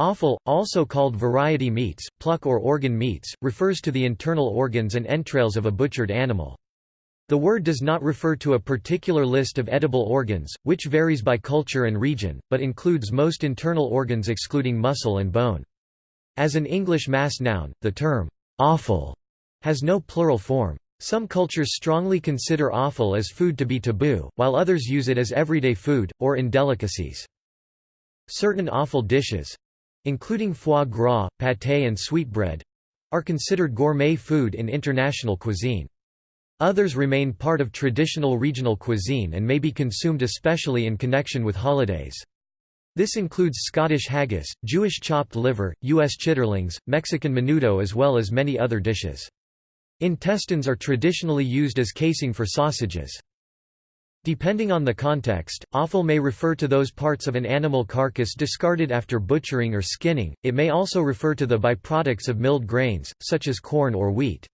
Offal, also called variety meats, pluck or organ meats, refers to the internal organs and entrails of a butchered animal. The word does not refer to a particular list of edible organs, which varies by culture and region, but includes most internal organs excluding muscle and bone. As an English mass noun, the term, offal, has no plural form. Some cultures strongly consider offal as food to be taboo, while others use it as everyday food, or in delicacies. Certain offal dishes, including foie gras, pâté and sweetbread, are considered gourmet food in international cuisine. Others remain part of traditional regional cuisine and may be consumed especially in connection with holidays. This includes Scottish haggis, Jewish chopped liver, U.S. chitterlings, Mexican menudo as well as many other dishes. Intestines are traditionally used as casing for sausages. Depending on the context, offal may refer to those parts of an animal carcass discarded after butchering or skinning, it may also refer to the byproducts of milled grains, such as corn or wheat.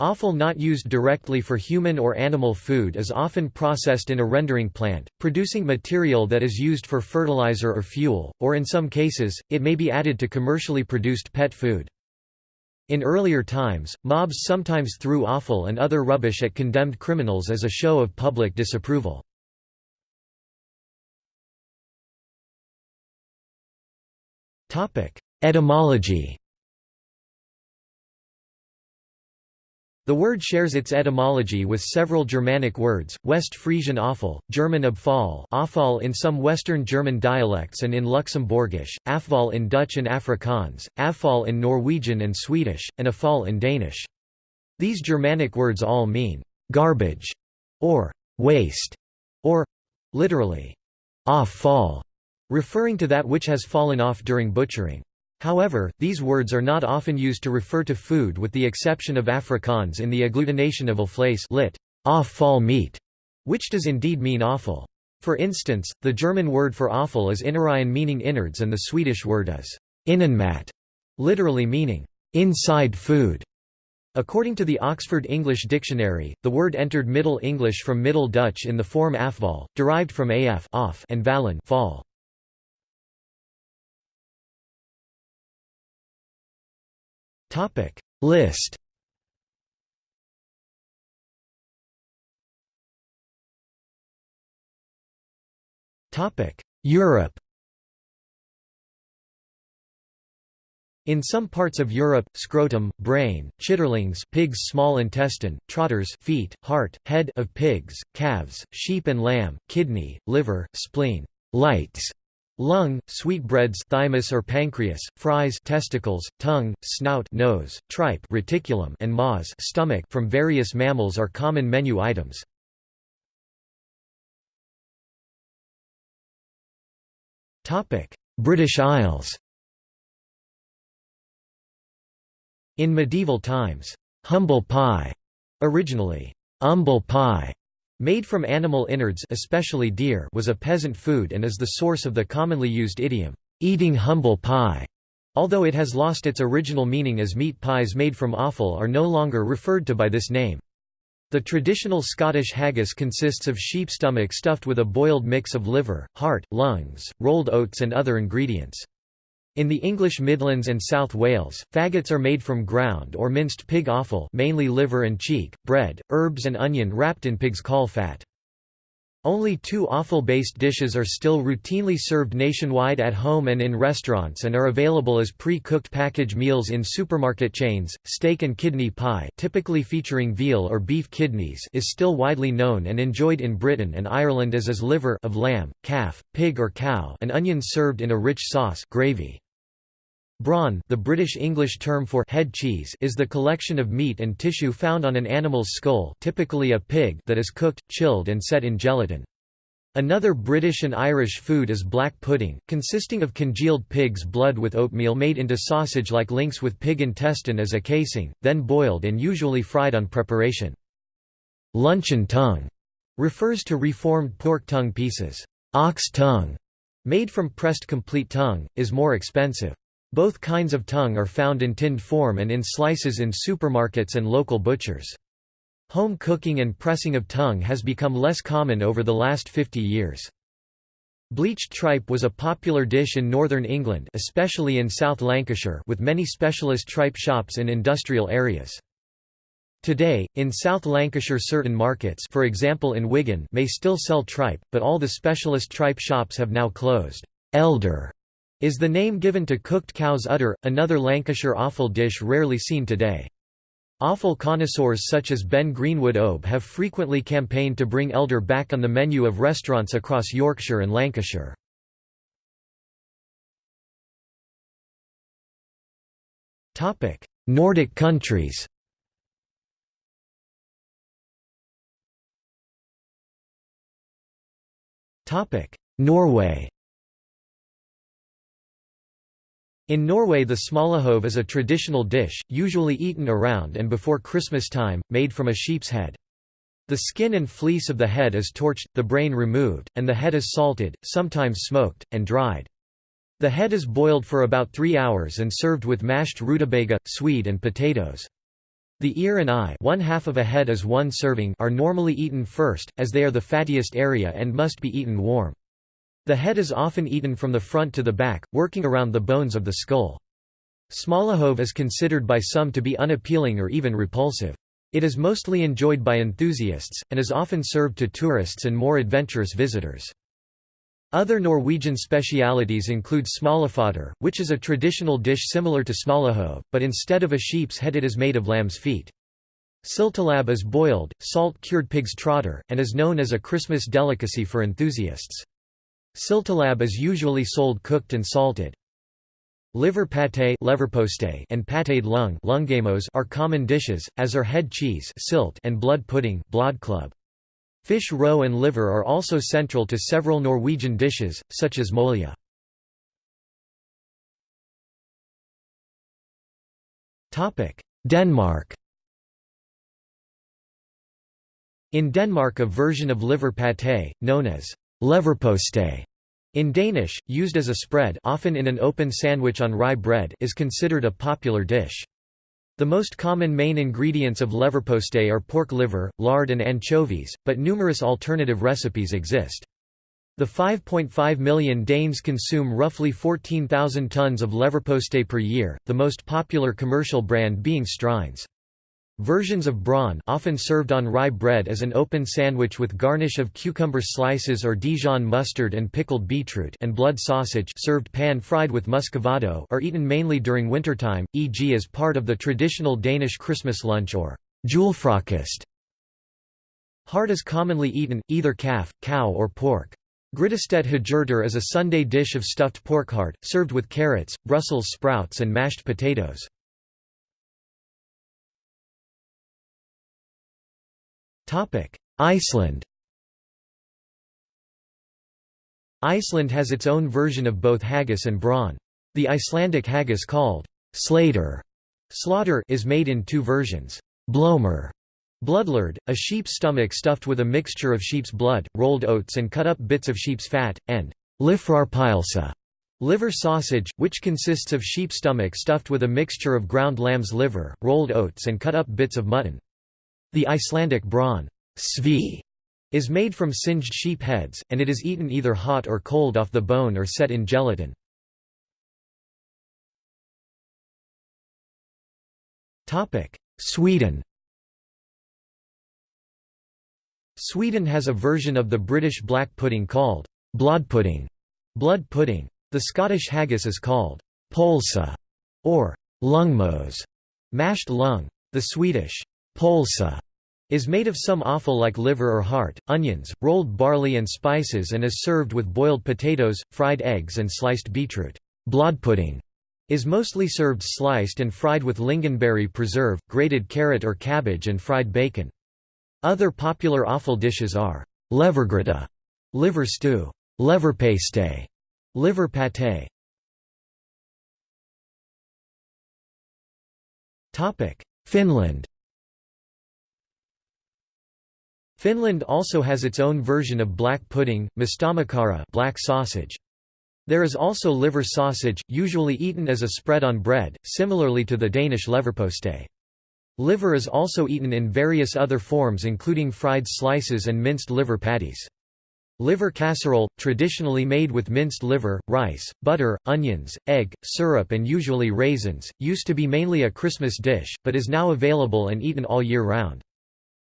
Offal not used directly for human or animal food is often processed in a rendering plant, producing material that is used for fertilizer or fuel, or in some cases, it may be added to commercially produced pet food. In earlier times, mobs sometimes threw offal and other rubbish at condemned criminals as a show of public disapproval. Etymology The word shares its etymology with several Germanic words, West Frisian offal, German abfall offal in some Western German dialects and in Luxembourgish, afval in Dutch and Afrikaans, afval in Norwegian and Swedish, and afal in Danish. These Germanic words all mean, "'garbage' or "'waste' or, literally, "'off fall' referring to that which has fallen off during butchering. However, these words are not often used to refer to food with the exception of Afrikaans in the agglutination of vlees lit. off fall meat, which does indeed mean offal. For instance, the German word for offal is Innereien meaning innards and the Swedish word is innanmat, literally meaning inside food. According to the Oxford English Dictionary, the word entered Middle English from Middle Dutch in the form afval, derived from af off and valen fall. Topic. List. Topic. Europe. In some parts of Europe, scrotum, brain, chitterlings pig's small intestine, trotters feet, heart, head of pigs, calves, sheep and lamb, kidney, liver, spleen, lights, Lung, sweetbreads thymus or pancreas, fries testicles, tongue, snout nose, tripe reticulum and maws stomach from various mammals are common menu items. British Isles In medieval times, humble pie, originally humble pie, Made from animal innards especially deer was a peasant food and is the source of the commonly used idiom, "'eating humble pie'", although it has lost its original meaning as meat pies made from offal are no longer referred to by this name. The traditional Scottish haggis consists of sheep stomach stuffed with a boiled mix of liver, heart, lungs, rolled oats and other ingredients. In the English Midlands and South Wales, faggots are made from ground or minced pig offal mainly liver and cheek, bread, herbs and onion wrapped in pig's caul fat. Only two offal-based dishes are still routinely served nationwide at home and in restaurants and are available as pre-cooked package meals in supermarket chains. Steak and kidney pie, typically featuring veal or beef kidneys, is still widely known and enjoyed in Britain and Ireland as is liver of lamb, calf, pig or cow, and onions served in a rich sauce, gravy. Brawn the British English term for head cheese is the collection of meat and tissue found on an animal's skull typically a pig that is cooked, chilled and set in gelatin. Another British and Irish food is black pudding, consisting of congealed pig's blood with oatmeal made into sausage like links with pig intestine as a casing, then boiled and usually fried on preparation. Luncheon tongue refers to reformed pork tongue pieces. Ox tongue, made from pressed complete tongue, is more expensive. Both kinds of tongue are found in tinned form and in slices in supermarkets and local butchers. Home cooking and pressing of tongue has become less common over the last 50 years. Bleached tripe was a popular dish in northern England especially in South Lancashire with many specialist tripe shops in industrial areas. Today, in South Lancashire certain markets for example in Wigan may still sell tripe, but all the specialist tripe shops have now closed. Elder is the name given to cooked cow's udder, another Lancashire offal dish rarely seen today. Offal connoisseurs such as Ben Greenwood Obe have frequently campaigned to bring elder back on the menu of restaurants across Yorkshire and Lancashire. Nordic countries Norway In Norway the smalahove is a traditional dish, usually eaten around and before Christmas time, made from a sheep's head. The skin and fleece of the head is torched, the brain removed, and the head is salted, sometimes smoked, and dried. The head is boiled for about three hours and served with mashed rutabaga, swede and potatoes. The ear and eye one half of a head as one serving are normally eaten first, as they are the fattiest area and must be eaten warm. The head is often eaten from the front to the back, working around the bones of the skull. Smalahove is considered by some to be unappealing or even repulsive. It is mostly enjoyed by enthusiasts, and is often served to tourists and more adventurous visitors. Other Norwegian specialities include smalafodder, which is a traditional dish similar to smalahove, but instead of a sheep's head it is made of lamb's feet. Syltelabb is boiled, salt-cured pig's trotter, and is known as a Christmas delicacy for enthusiasts. Syltelabb is usually sold cooked and salted. Liver pâté and pâté lung are common dishes, as are head cheese and blood pudding. Fish roe and liver are also central to several Norwegian dishes, such as molja. Denmark In Denmark a version of liver pâté, known as Leverpostej in Danish, used as a spread often in an open sandwich on rye bread is considered a popular dish. The most common main ingredients of leverpostej are pork liver, lard and anchovies, but numerous alternative recipes exist. The 5.5 million Danes consume roughly 14,000 tons of leverpostej per year, the most popular commercial brand being Stryhns. Versions of brawn often served on rye bread as an open sandwich with garnish of cucumber slices or Dijon mustard and pickled beetroot and blood sausage served pan-fried with muscovado are eaten mainly during wintertime, e.g. as part of the traditional Danish Christmas lunch or julefrokost. Heart is commonly eaten, either calf, cow or pork. Grytested hejurter is a Sunday dish of stuffed pork heart, served with carrots, Brussels sprouts and mashed potatoes. Iceland Iceland has its own version of both haggis and brawn. The Icelandic haggis called slater slaughter is made in two versions. Blomur bloodlard, a sheep's stomach stuffed with a mixture of sheep's blood, rolled oats and cut up bits of sheep's fat, and lifrarpilsa liver sausage, which consists of sheep stomach stuffed with a mixture of ground lamb's liver, rolled oats and cut up bits of mutton. The Icelandic brawn svi, is made from singed sheep heads, and it is eaten either hot or cold off the bone or set in gelatin. Sweden Sweden has a version of the British black pudding called blodpudding, blood pudding. The Scottish haggis is called polsa or lungmos, mashed lung. The Swedish Pölse is made of some offal like liver or heart, onions, rolled barley and spices and is served with boiled potatoes, fried eggs and sliced beetroot. Blodpudding is mostly served sliced and fried with lingonberry preserve, grated carrot or cabbage and fried bacon. Other popular offal dishes are levergryte, liver stew, leverpastej, liver pâté. Finland Finland also has its own version of black pudding, mustamakara black sausage. There is also liver sausage, usually eaten as a spread on bread, similarly to the Danish leverpostej. Liver is also eaten in various other forms including fried slices and minced liver patties. Liver casserole, traditionally made with minced liver, rice, butter, onions, egg, syrup and usually raisins, used to be mainly a Christmas dish, but is now available and eaten all year round.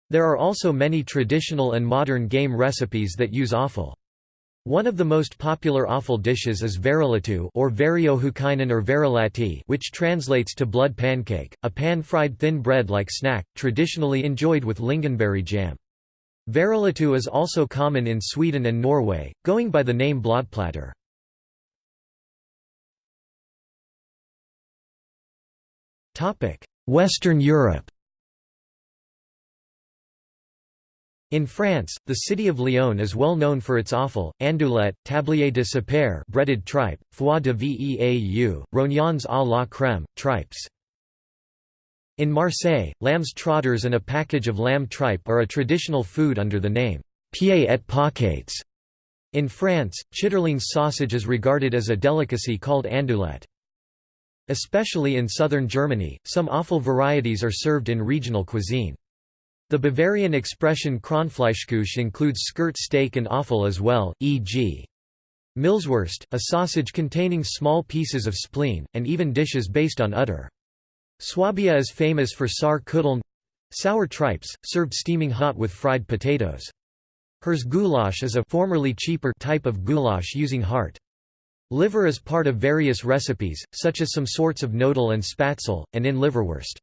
There are also many traditional and modern game recipes that use offal. One of the most popular offal dishes is verilatu or veriohukainen or verilati which translates to blood pancake, a pan-fried thin bread-like snack, traditionally enjoyed with lingonberry jam. Verilatu is also common in Sweden and Norway, going by the name blodplatter. Western Europe In France, the city of Lyon is well known for its offal, andouillette, tablier de sapeur breaded tripe, foie de veau, rognons à la crème, tripes. In Marseille, lamb's trotters and a package of lamb tripe are a traditional food under the name pieds et paquets. In France, chitterlings sausage is regarded as a delicacy called andouillette. Especially in southern Germany, some offal varieties are served in regional cuisine. The Bavarian expression Kronfleischküche includes skirt steak and offal as well, e.g. Milzwurst, a sausage containing small pieces of spleen, and even dishes based on udder. Swabia is famous for Saar sour tripes, served steaming hot with fried potatoes. Hers goulash is a formerly cheaper type of goulash using heart. Liver is part of various recipes, such as some sorts of knödel and Spätzle, and in liverwurst.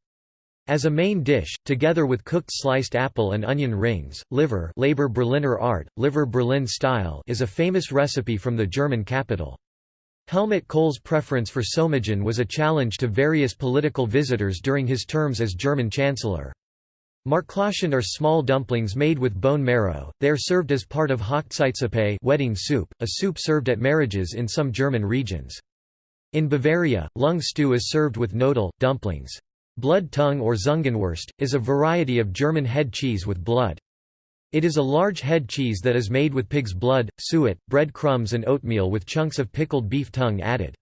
As a main dish, together with cooked sliced apple and onion rings, liver Leber Berliner Art, liver Berlin style is a famous recipe from the German capital. Helmut Kohl's preference for Saumagen was a challenge to various political visitors during his terms as German chancellor. Marklaschen are small dumplings made with bone marrow, they are served as part of Hochzeitssuppe wedding soup, a soup served at marriages in some German regions. In Bavaria, lung stew is served with knödel, dumplings. Blood tongue or Zungenwurst, is a variety of German head cheese with blood. It is a large head cheese that is made with pig's blood, suet, bread crumbs and oatmeal with chunks of pickled beef tongue added.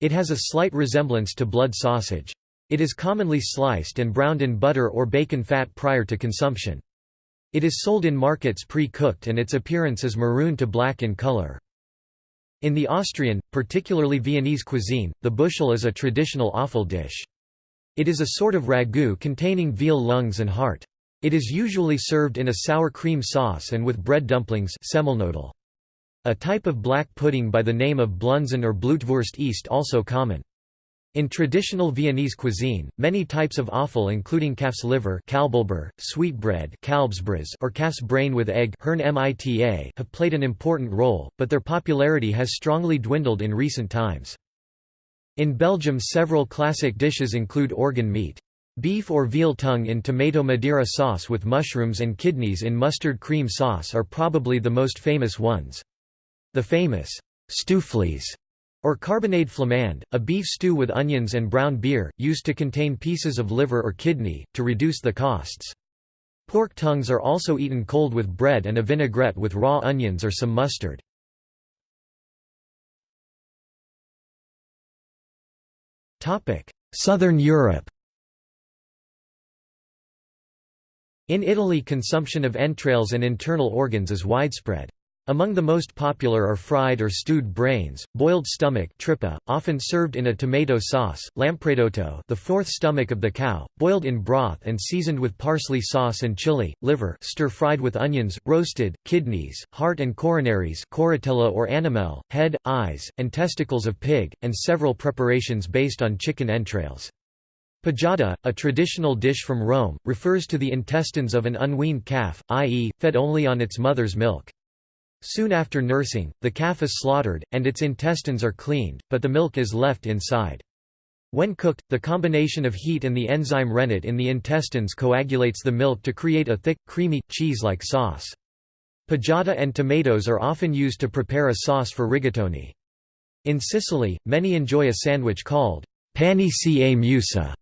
It has a slight resemblance to blood sausage. It is commonly sliced and browned in butter or bacon fat prior to consumption. It is sold in markets pre-cooked and its appearance is maroon to black in color. In the Austrian, particularly Viennese cuisine, the Beuschel is a traditional offal dish. It is a sort of ragout containing veal lungs and heart. It is usually served in a sour cream sauce and with bread dumplings. A type of black pudding by the name of Blunzen or Blutwurst East also common. In traditional Viennese cuisine, many types of offal including calf's liver sweetbread or calf's brain with egg have played an important role, but their popularity has strongly dwindled in recent times. In Belgium several classic dishes include organ meat. Beef or veal tongue in tomato madeira sauce with mushrooms and kidneys in mustard cream sauce are probably the most famous ones. The famous stoofvlees or carbonade flamande, a beef stew with onions and brown beer, used to contain pieces of liver or kidney, to reduce the costs. Pork tongues are also eaten cold with bread and a vinaigrette with raw onions or some mustard. Southern Europe In Italy consumption of entrails and internal organs is widespread. Among the most popular are fried or stewed brains, boiled stomach tripa, often served in a tomato sauce, lampredotto the fourth stomach of the cow, boiled in broth and seasoned with parsley sauce and chili, liver stir-fried with onions, roasted, kidneys, heart and coronaries coratella or animal, head, eyes, and testicles of pig, and several preparations based on chicken entrails. Pajata, a traditional dish from Rome, refers to the intestines of an unweaned calf, i.e., fed only on its mother's milk. Soon after nursing, the calf is slaughtered, and its intestines are cleaned, but the milk is left inside. When cooked, the combination of heat and the enzyme rennet in the intestines coagulates the milk to create a thick, creamy, cheese-like sauce. Pajata and tomatoes are often used to prepare a sauce for rigatoni. In Sicily, many enjoy a sandwich called pani ca meusa,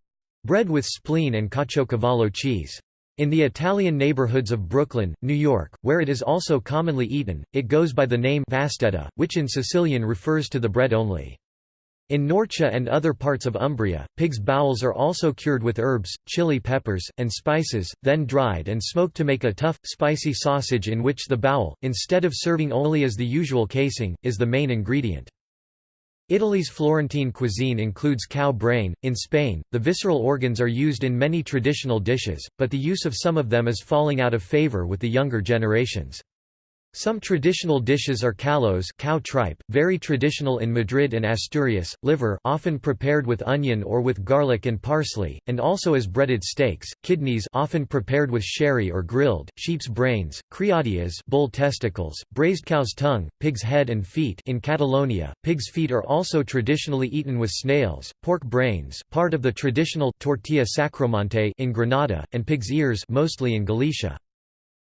Bread with spleen and caciocavallo cheese. In the Italian neighborhoods of Brooklyn, New York, where it is also commonly eaten, it goes by the name vastedda, which in Sicilian refers to the bread only. In Norcia and other parts of Umbria, pig's bowels are also cured with herbs, chili peppers, and spices, then dried and smoked to make a tough, spicy sausage in which the bowel, instead of serving only as the usual casing, is the main ingredient. Italy's Florentine cuisine includes cow brain. In Spain, the visceral organs are used in many traditional dishes, but the use of some of them is falling out of favor with the younger generations. Some traditional dishes are callos cow tripe, very traditional in Madrid and Asturias, liver often prepared with onion or with garlic and parsley, and also as breaded steaks, kidneys often prepared with sherry or grilled, sheep's brains, criadillas bull testicles, braised cow's tongue, pig's head and feet in Catalonia, pig's feet are also traditionally eaten with snails, pork brains part of the traditional tortilla sacromonte in Granada, and pig's ears mostly in Galicia.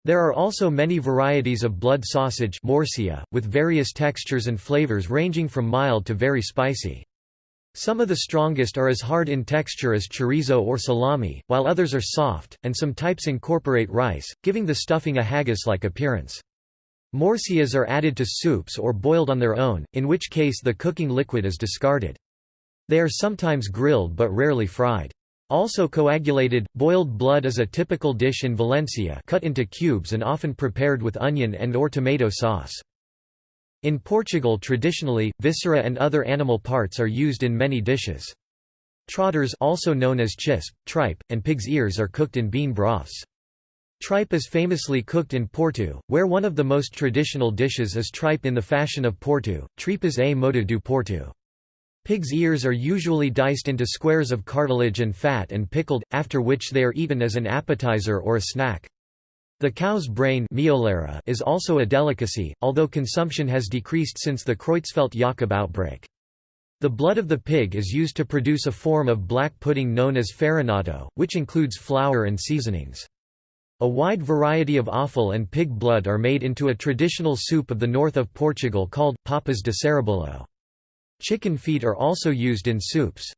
There are also many varieties of blood sausage morcilla, with various textures and flavors ranging from mild to very spicy. Some of the strongest are as hard in texture as chorizo or salami, while others are soft, and some types incorporate rice, giving the stuffing a haggis-like appearance. Morcillas are added to soups or boiled on their own, in which case the cooking liquid is discarded. They are sometimes grilled but rarely fried. Also coagulated, boiled blood is a typical dish in Valencia cut into cubes and often prepared with onion and or tomato sauce. In Portugal traditionally, viscera and other animal parts are used in many dishes. Trotters also known as chisp, tripe, and pig's ears are cooked in bean broths. Tripe is famously cooked in Porto, where one of the most traditional dishes is tripe in the fashion of Porto, tripas a modo do Porto. Pig's ears are usually diced into squares of cartilage and fat and pickled, after which they are eaten as an appetizer or a snack. The cow's brain is also a delicacy, although consumption has decreased since the Creutzfeldt Jakob outbreak. The blood of the pig is used to produce a form of black pudding known as farinhato, which includes flour and seasonings. A wide variety of offal and pig blood are made into a traditional soup of the north of Portugal called, papas de sarrabulho. Chicken feet are also used in soups.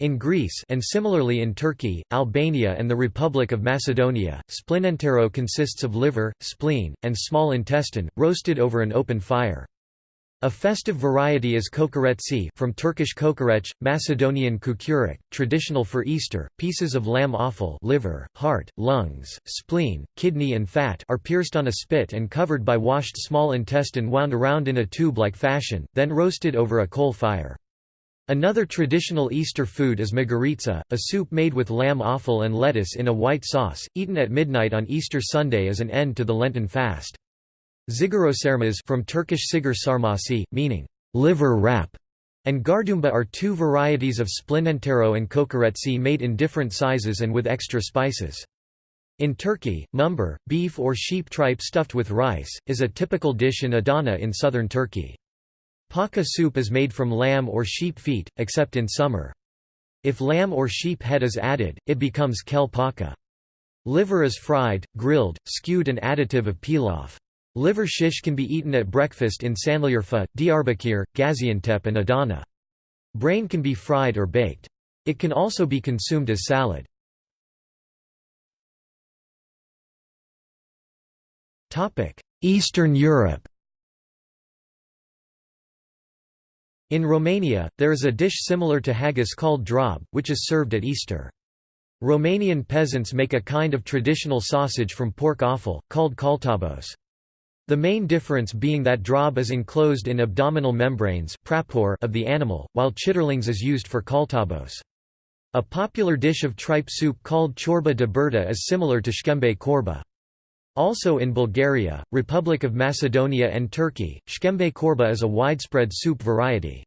In Greece and similarly in Turkey, Albania and the Republic of Macedonia, splinantero consists of liver, spleen, and small intestine, roasted over an open fire. A festive variety is kokoretsi from Turkish kokoreç, Macedonian kukurek, traditional for Easter. Pieces of lamb offal, liver, heart, lungs, spleen, kidney and fat are pierced on a spit and covered by washed small intestine wound around in a tube-like fashion, then roasted over a coal fire. Another traditional Easter food is magiritsa, a soup made with lamb offal and lettuce in a white sauce, eaten at midnight on Easter Sunday as an end to the Lenten fast. Zigorosarmaz from Turkish sigar sarmasi, meaning liver wrap, and gardumba are two varieties of splinantero and kokoretsi made in different sizes and with extra spices. In Turkey, mumbar, beef or sheep tripe stuffed with rice, is a typical dish in Adana in southern Turkey. Paka soup is made from lamb or sheep feet, except in summer. If lamb or sheep head is added, it becomes kel paka. Liver is fried, grilled, skewed and additive of pilaf. Liver shish can be eaten at breakfast in Sanliurfa, Diyarbakir, Gaziantep and Adana. Brain can be fried or baked. It can also be consumed as salad. Eastern Europe In Romania, there is a dish similar to haggis called drob, which is served at Easter. Romanian peasants make a kind of traditional sausage from pork offal, called kaltabos. The main difference being that drob is enclosed in abdominal membranes of the animal, while chitterlings is used for kaltabos. A popular dish of tripe soup called chorba de burta is similar to shkembe korba. Also in Bulgaria, Republic of Macedonia and Turkey, shkembe korba is a widespread soup variety.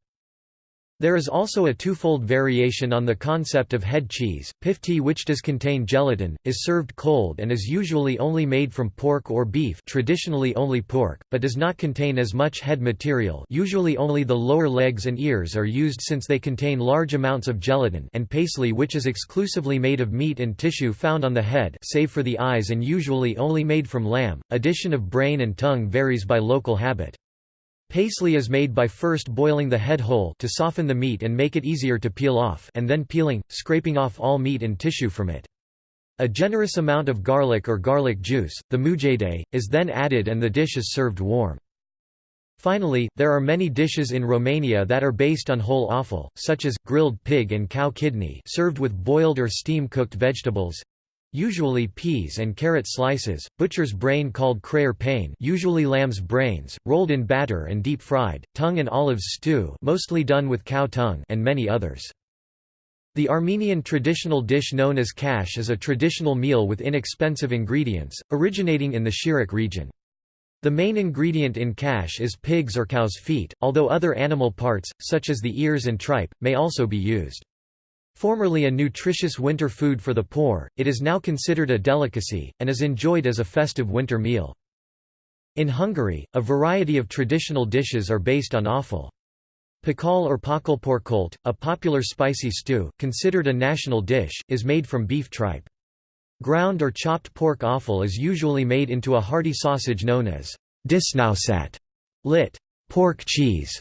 There is also a twofold variation on the concept of head cheese. Pifti which does contain gelatin, is served cold and is usually only made from pork or beef traditionally only pork, but does not contain as much head material usually only the lower legs and ears are used since they contain large amounts of gelatin and paisley which is exclusively made of meat and tissue found on the head save for the eyes and usually only made from lamb. Addition of brain and tongue varies by local habit. Paisley is made by first boiling the head whole to soften the meat and make it easier to peel off and then peeling, scraping off all meat and tissue from it. A generous amount of garlic or garlic juice, the mujdei, is then added and the dish is served warm. Finally, there are many dishes in Romania that are based on whole offal, such as, grilled pig and cow kidney served with boiled or steam-cooked vegetables, usually peas and carrot slices, butcher's brain called creier pane usually lamb's brains, rolled in batter and deep-fried, tongue and olives stew mostly done with cow tongue and many others. The Armenian traditional dish known as khash is a traditional meal with inexpensive ingredients, originating in the Shirak region. The main ingredient in khash is pig's or cow's feet, although other animal parts, such as the ears and tripe, may also be used. Formerly a nutritious winter food for the poor, it is now considered a delicacy, and is enjoyed as a festive winter meal. In Hungary, a variety of traditional dishes are based on offal. Pakal or pakalporkolt, a popular spicy stew, considered a national dish, is made from beef tripe. Ground or chopped pork offal is usually made into a hearty sausage known as disznósajt, lit. pork cheese,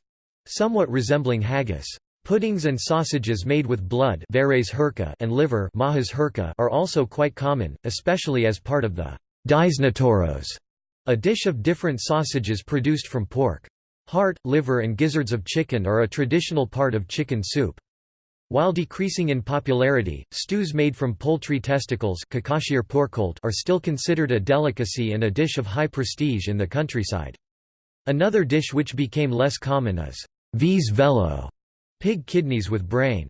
somewhat resembling haggis. Puddings and sausages made with blood and liver are also quite common, especially as part of the disznótoros, a dish of different sausages produced from pork. Heart, liver and gizzards of chicken are a traditional part of chicken soup. While decreasing in popularity, stews made from poultry testicles are still considered a delicacy and a dish of high prestige in the countryside. Another dish which became less common is vis velo, pig kidneys with brain.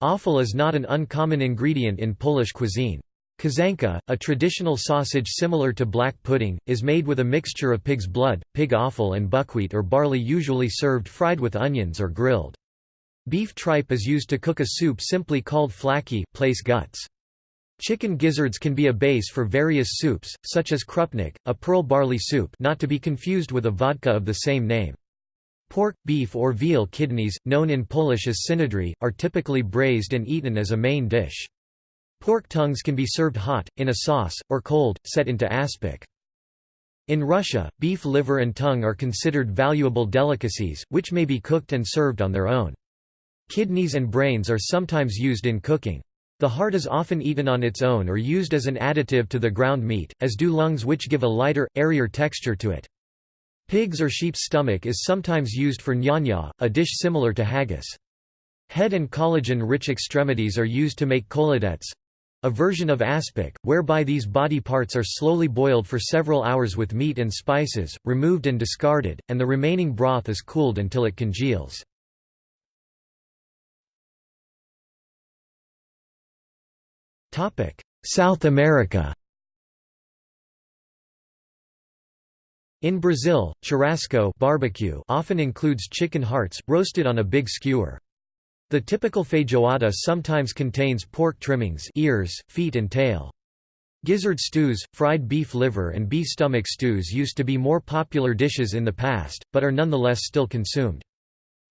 Offal is not an uncommon ingredient in Polish cuisine. Kaszanka, a traditional sausage similar to black pudding, is made with a mixture of pig's blood, pig offal and buckwheat or barley usually served fried with onions or grilled. Beef tripe is used to cook a soup simply called flaki place guts. Chicken gizzards can be a base for various soups, such as krupnik, a pearl barley soup not to be confused with a vodka of the same name. Pork, beef or veal kidneys, known in Polish as synodry, are typically braised and eaten as a main dish. Pork tongues can be served hot, in a sauce, or cold, set into aspic. In Russia, beef liver and tongue are considered valuable delicacies, which may be cooked and served on their own. Kidneys and brains are sometimes used in cooking. The heart is often eaten on its own or used as an additive to the ground meat, as do lungs which give a lighter, airier texture to it. Pig's or sheep's stomach is sometimes used for nyanya, a dish similar to haggis. Head and collagen-rich extremities are used to make kholodets, a version of aspic, whereby these body parts are slowly boiled for several hours with meat and spices, removed and discarded, and the remaining broth is cooled until it congeals. South America In Brazil, churrasco barbecue often includes chicken hearts, roasted on a big skewer. The typical feijoada sometimes contains pork trimmings ears, feet and tail. Gizzard stews, fried beef liver and beef stomach stews used to be more popular dishes in the past, but are nonetheless still consumed.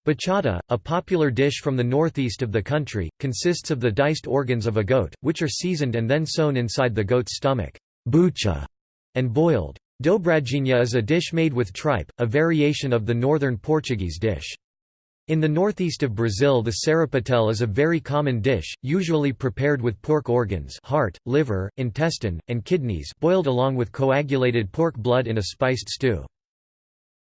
Buchada, a popular dish from the northeast of the country, consists of the diced organs of a goat, which are seasoned and then sewn inside the goat's stomach bucha, and boiled. Dobradinha is a dish made with tripe, a variation of the northern Portuguese dish. In the northeast of Brazil the sarapatel is a very common dish, usually prepared with pork organs heart, liver, intestine, and kidneys boiled along with coagulated pork blood in a spiced stew.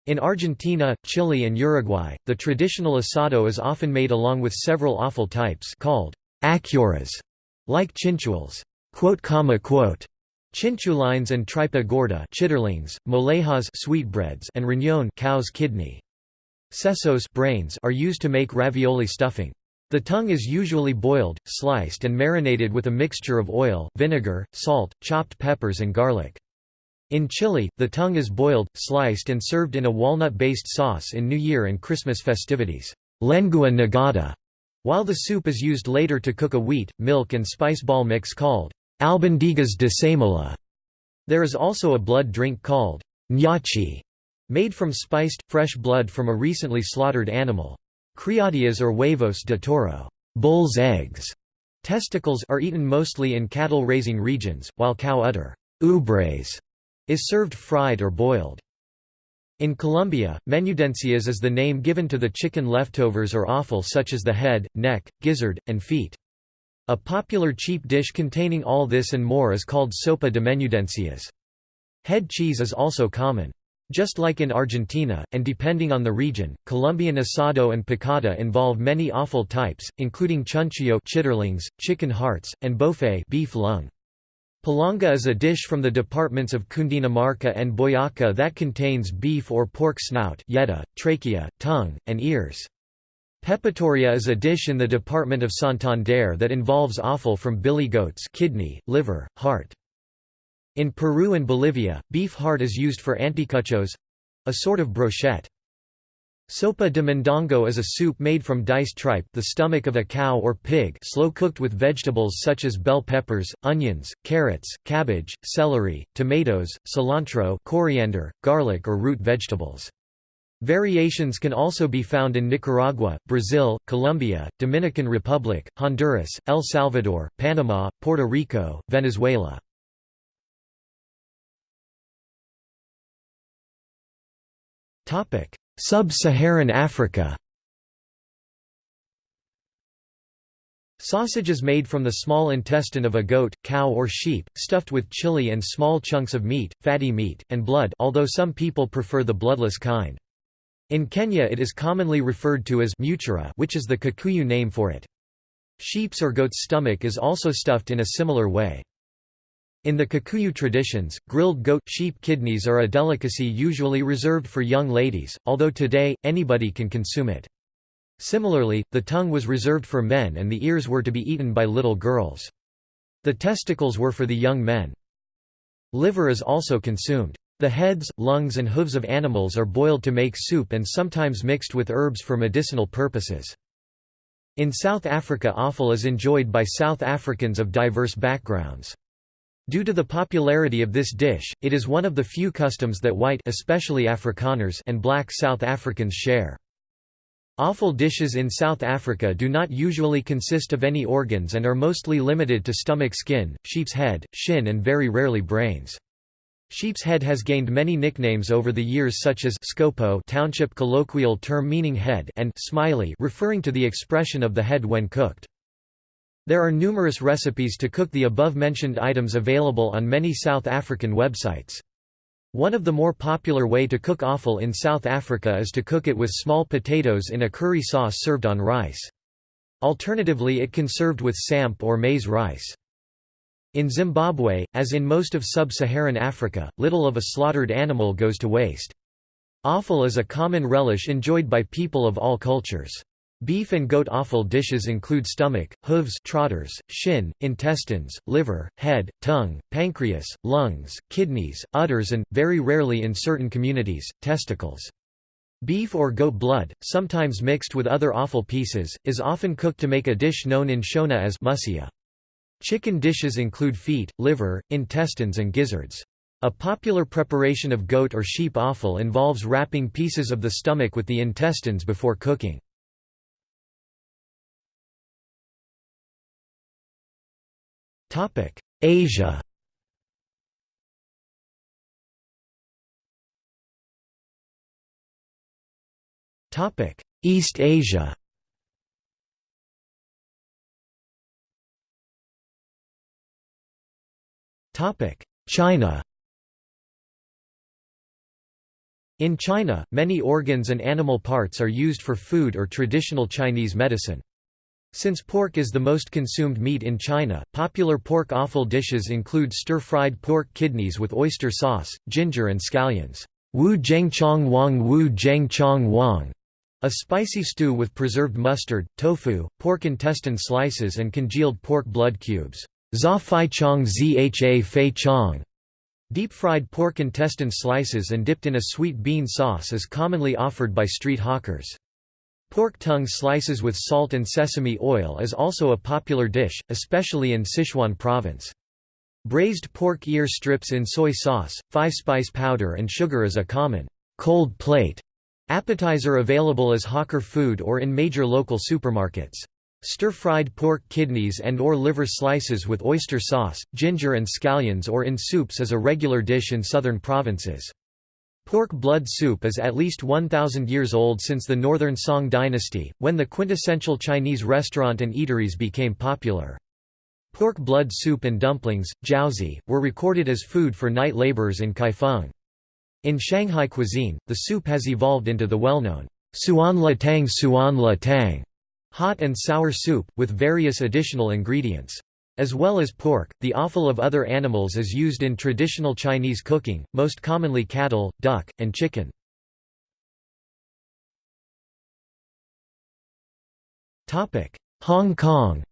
In Argentina, Chile and Uruguay, the traditional asado is often made along with several offal types called achuras, like chinchules. Chinchulines and tripa gorda chitterlings, molejas sweetbreads and riñón cow's kidney. Sesos brains are used to make ravioli stuffing. The tongue is usually boiled, sliced and marinated with a mixture of oil, vinegar, salt, chopped peppers and garlic. In Chile, the tongue is boiled, sliced and served in a walnut-based sauce in New Year and Christmas festivities lengua nogada", while the soup is used later to cook a wheat, milk and spice ball mix called albondigas de semola. There is also a blood drink called ñachi, made from spiced, fresh blood from a recently slaughtered animal. Criadillas or huevos de toro bull's eggs", testicles are eaten mostly in cattle-raising regions, while cow udder ubres, is served fried or boiled. In Colombia, menudencias is the name given to the chicken leftovers or offal such as the head, neck, gizzard, and feet. A popular cheap dish containing all this and more is called sopa de menudencias. Head cheese is also common. Just like in Argentina, and depending on the region, Colombian asado and picada involve many offal types, including chunchullo chitterlings, chicken hearts, and bofe beef lung. Palanga is a dish from the departments of Cundinamarca and Boyaca that contains beef or pork snout yeta, trachea, tongue, and ears. Pepitoria is a dish in the department of Santander that involves offal from billy goats kidney, liver, heart. In Peru and Bolivia, beef heart is used for anticuchos—a sort of brochette. Sopa de mondongo is a soup made from diced tripe the stomach of a cow or pig slow-cooked with vegetables such as bell peppers, onions, carrots, cabbage, celery, tomatoes, cilantro coriander, garlic or root vegetables. Variations can also be found in Nicaragua, Brazil, Colombia, Dominican Republic, Honduras, El Salvador, Panama, Puerto Rico, Venezuela. Sub-Saharan Africa Sausage is made from the small intestine of a goat, cow or sheep, stuffed with chili and small chunks of meat, fatty meat, and blood although some people prefer the bloodless kind. In Kenya it is commonly referred to as mutura which is the Kikuyu name for it. Sheep's or goat's stomach is also stuffed in a similar way. In the Kikuyu traditions, grilled goat sheep kidneys are a delicacy usually reserved for young ladies, although today, anybody can consume it. Similarly, the tongue was reserved for men and the ears were to be eaten by little girls. The testicles were for the young men. Liver is also consumed. The heads, lungs and hooves of animals are boiled to make soup and sometimes mixed with herbs for medicinal purposes. In South Africa offal is enjoyed by South Africans of diverse backgrounds. Due to the popularity of this dish, it is one of the few customs that white especially Afrikaners and black South Africans share. Offal dishes in South Africa do not usually consist of any organs and are mostly limited to stomach skin, sheep's head, shin and very rarely brains. Sheep's head has gained many nicknames over the years such as Scopo township colloquial term meaning head and Smiley referring to the expression of the head when cooked. There are numerous recipes to cook the above-mentioned items available on many South African websites. One of the more popular way to cook offal in South Africa is to cook it with small potatoes in a curry sauce served on rice. Alternatively it can served with samp or maize rice. In Zimbabwe, as in most of sub-Saharan Africa, little of a slaughtered animal goes to waste. Offal is a common relish enjoyed by people of all cultures. Beef and goat offal dishes include stomach, hooves trotters, shin, intestines, liver, head, tongue, pancreas, lungs, kidneys, udders and, very rarely in certain communities, testicles. Beef or goat blood, sometimes mixed with other offal pieces, is often cooked to make a dish known in Shona as musia. Chicken dishes include feet, liver, intestines and gizzards. A popular preparation of goat or sheep offal involves wrapping pieces of the stomach with the intestines before cooking. Asia. East Asia. China. In China, many organs and animal parts are used for food or traditional Chinese medicine. Since pork is the most consumed meat in China, popular pork offal dishes include stir-fried pork kidneys with oyster sauce, ginger and scallions. Wu Zhengchong Wang Wu Zhengchong Wang, a spicy stew with preserved mustard, tofu, pork intestine slices and congealed pork blood cubes. Za Fai Chong Zha Fei Chong. Deep-fried pork intestine slices and dipped in a sweet bean sauce is commonly offered by street hawkers. Pork tongue slices with salt and sesame oil is also a popular dish, especially in Sichuan province. Braised pork ear strips in soy sauce, five-spice powder and sugar is a common cold plate appetizer available as hawker food or in major local supermarkets. Stir-fried pork kidneys and or liver slices with oyster sauce, ginger and scallions or in soups is a regular dish in southern provinces. Pork blood soup is at least 1,000 years old since the Northern Song dynasty, when the quintessential Chinese restaurant and eateries became popular. Pork blood soup and dumplings, jiaozi, were recorded as food for night laborers in Kaifeng. In Shanghai cuisine, the soup has evolved into the well-known suan la tang suan la tang hot and sour soup, with various additional ingredients. As well as pork, the offal of other animals is used in traditional Chinese cooking, most commonly cattle, duck, and chicken. Hong Kong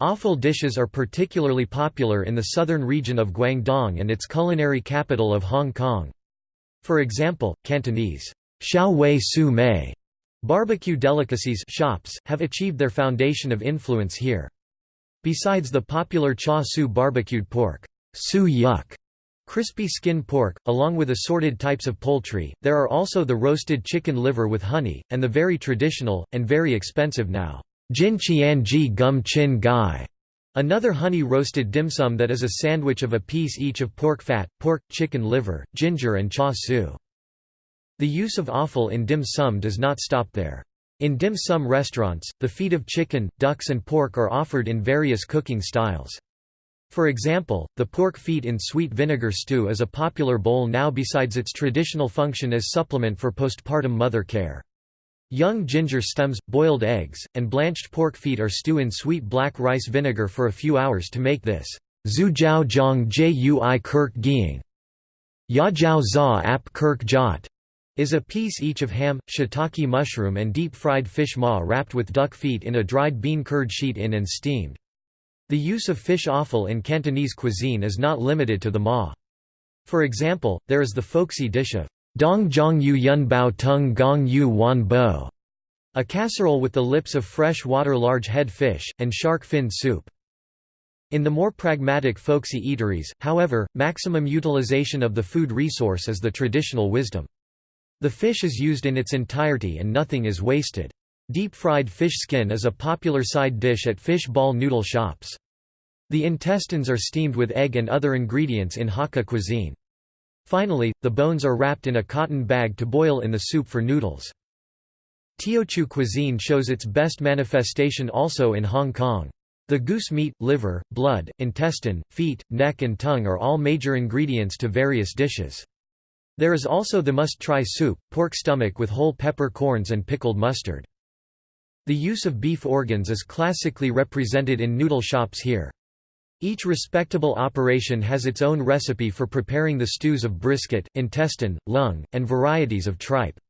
Offal dishes are particularly popular in the southern region of Guangdong and its culinary capital of Hong Kong. For example, Cantonese, xiao wei su mei, barbecue delicacies shops, have achieved their foundation of influence here. Besides the popular cha su barbecued pork, su yuk, crispy skin pork, along with assorted types of poultry, there are also the roasted chicken liver with honey, and the very traditional, and very expensive now, Jin Qianji Gum Chin Gai, another honey-roasted dim sum that is a sandwich of a piece each of pork fat, pork, chicken liver, ginger and cha su. The use of offal in dim sum does not stop there. In dim sum restaurants, the feet of chicken, ducks and pork are offered in various cooking styles. For example, the pork feet in sweet vinegar stew is a popular bowl now besides its traditional function as supplement for postpartum mother care. Young ginger stems, boiled eggs, and blanched pork feet are stew in sweet black rice vinegar for a few hours to make this Zhu jiao zhang jui kirk giang. Ya jiao za ap kirk jot is a piece each of ham, shiitake mushroom and deep-fried fish maw wrapped with duck feet in a dried bean curd sheet in and steamed. The use of fish offal in Cantonese cuisine is not limited to the maw. For example, there is the folksy dish of Dong Zhong Yu Yun Bao Tung Gong Yu Wan Bo, a casserole with the lips of fresh water large head fish, and shark fin soup. In the more pragmatic folksy eateries, however, maximum utilization of the food resource is the traditional wisdom. The fish is used in its entirety and nothing is wasted. Deep-fried fish skin is a popular side dish at fish ball noodle shops. The intestines are steamed with egg and other ingredients in Hakka cuisine. Finally, the bones are wrapped in a cotton bag to boil in the soup for noodles. Teochew cuisine shows its best manifestation also in Hong Kong. The goose meat, liver, blood, intestine, feet, neck and tongue are all major ingredients to various dishes. There is also the must-try soup, pork stomach with whole pepper corns and pickled mustard. The use of beef organs is classically represented in noodle shops here. Each respectable operation has its own recipe for preparing the stews of brisket, intestine, lung, and varieties of tripe.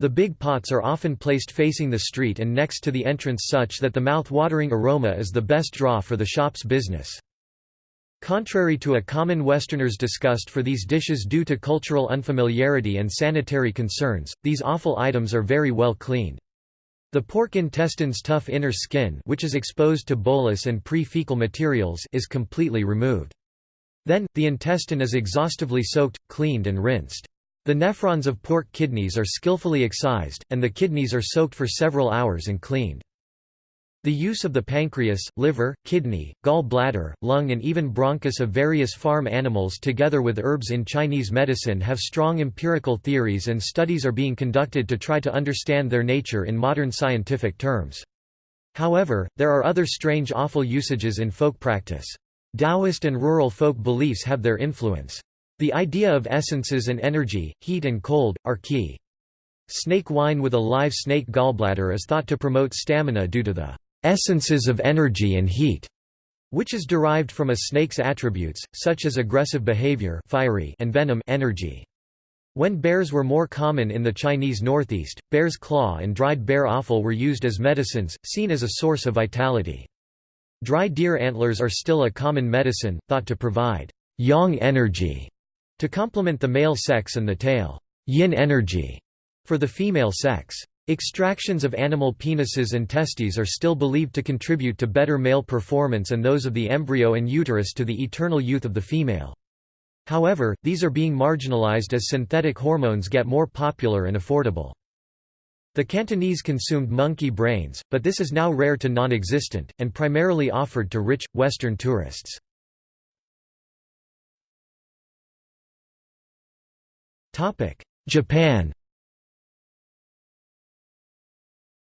The big pots are often placed facing the street and next to the entrance such that the mouth-watering aroma is the best draw for the shop's business. Contrary to a common Westerner's disgust for these dishes due to cultural unfamiliarity and sanitary concerns, these offal items are very well cleaned. The pork intestine's tough inner skin which is exposed to bolus and pre-fecal materials is completely removed. Then, the intestine is exhaustively soaked, cleaned and rinsed. The nephrons of pork kidneys are skillfully excised, and the kidneys are soaked for several hours and cleaned. The use of the pancreas, liver, kidney, gall bladder, lung and even bronchus of various farm animals together with herbs in Chinese medicine have strong empirical theories and studies are being conducted to try to understand their nature in modern scientific terms. However, there are other strange offal usages in folk practice. Taoist and rural folk beliefs have their influence. The idea of essences and energy, heat and cold, are key. Snake wine with a live snake gallbladder is thought to promote stamina due to the essences of energy and heat, which is derived from a snake's attributes, such as aggressive behavior fiery and venom energy. When bears were more common in the Chinese northeast, bear's claw and dried bear offal were used as medicines, seen as a source of vitality. Dry deer antlers are still a common medicine, thought to provide yang energy to complement the male sex and the tail yin energy for the female sex. Extractions of animal penises and testes are still believed to contribute to better male performance and those of the embryo and uterus to the eternal youth of the female. However, these are being marginalized as synthetic hormones get more popular and affordable. The Cantonese consumed monkey brains, but this is now rare to non-existent, and primarily offered to rich, Western tourists. Japan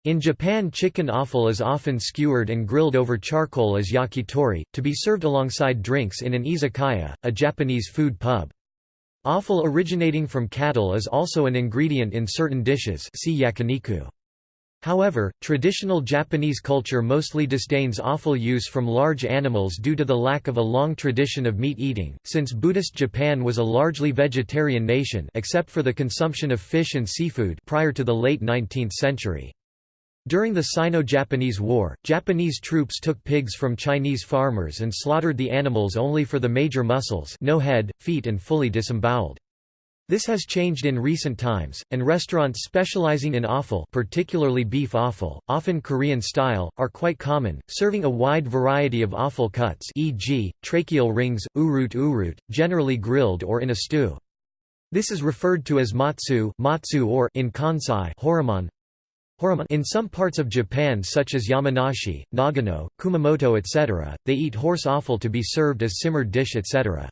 In Japan chicken offal is often skewered and grilled over charcoal as yakitori, to be served alongside drinks in an izakaya, a Japanese food pub. Offal originating from cattle is also an ingredient in certain dishes see yakiniku. However, traditional Japanese culture mostly disdains offal use from large animals due to the lack of a long tradition of meat eating, since Buddhist Japan was a largely vegetarian nation except for the consumption of fish and seafood prior to the late 19th century. During the Sino-Japanese War, Japanese troops took pigs from Chinese farmers and slaughtered the animals only for the major muscles no head, feet and fully disemboweled. This has changed in recent times, and restaurants specializing in offal particularly beef offal, often Korean style, are quite common, serving a wide variety of offal cuts e.g., tracheal rings, urut urut, generally grilled or in a stew. This is referred to as matsu, matsu or in Kansai horumon. In some parts of Japan such as Yamanashi, Nagano, Kumamoto etc., they eat horse offal to be served as simmered dish etc.